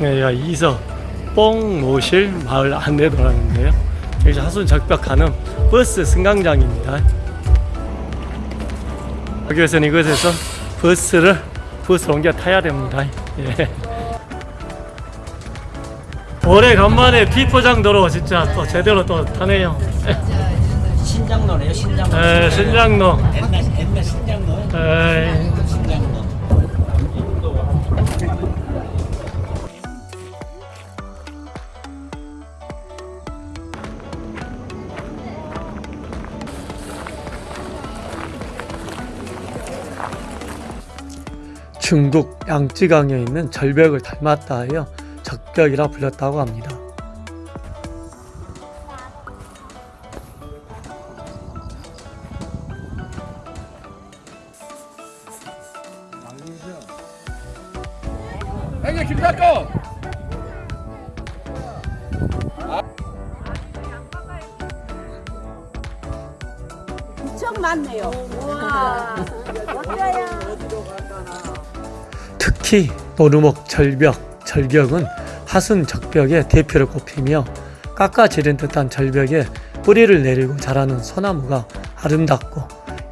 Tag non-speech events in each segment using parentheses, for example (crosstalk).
네, 야, 이서 뽕모실 마을 안내도라는데요. 여기 화순 적벽 가는 버스 승강장입니다. 여기에서는 이곳에서 버스를 버스 옮겨 타야 됩니다. 예. 오래간만에 비포장도로 진짜 또 제대로 또 타네요. 신작로네요 신작로 에, 신작로. 옛날 옛날 신작로 에이. 중국 양쯔강에 있는 절벽을 닮았다 하여 적벽이라 불렸다고 합니다. 형님 김사거 엄청 많네요. 와. (laughs) 어때요? 특히 노루목 절벽, 절벽은 하순 적벽의 대표를 꼽히며 깎아지른 듯한 절벽에 뿌리를 내리고 자라는 소나무가 아름답고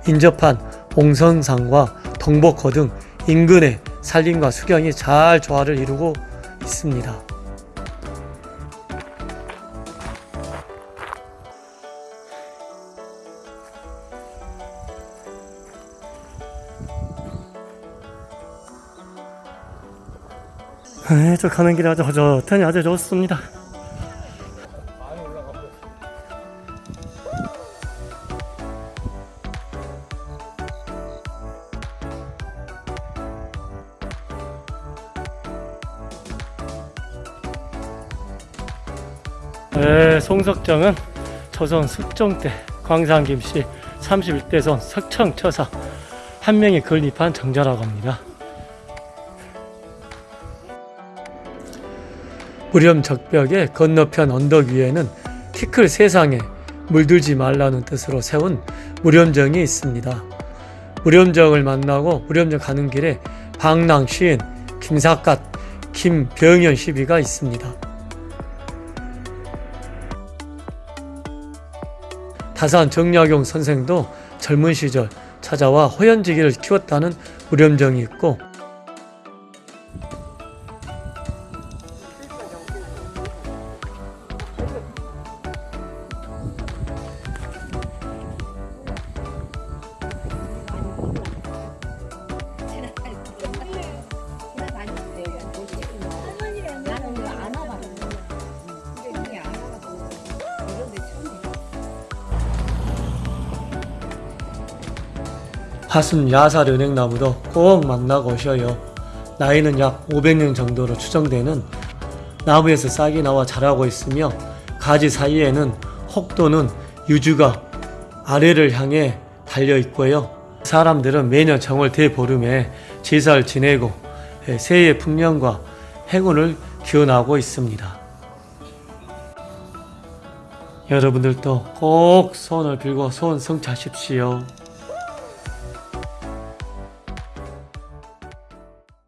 인접한 옹선산과 동복호 등 인근의 산림과 수경이 잘 조화를 이루고 있습니다. 네, 저 가는 길이 아주 허젓하니 아주 좋습니다. 네, 송석정은 조선 숙종 때 광산김씨 31대손 석청처사 한 명이 건립한 정자라고 합니다. 무렴 적벽의 건너편 언덕 위에는 키클 세상에 물들지 말라는 뜻으로 세운 무렴정이 있습니다. 무렴정을 만나고 무렴정 가는 길에 방랑 시인 김사갓 김병현 시비가 있습니다. 다산 정약용 선생도 젊은 시절 찾아와 호연지기를 키웠다는 무렴정이 있고 하순 야살 은행나무도 꼭 만나고 오셔요. 나이는 약 500년 정도로 추정되는 나무에서 싹이 나와 자라고 있으며 가지 사이에는 혹도는 유주가 아래를 향해 달려 있고요. 사람들은 매년 정월 대보름에 제사를 지내고 새해의 풍년과 행운을 기원하고 있습니다. 여러분들도 꼭 소원을 빌고 소원 성취하십시오.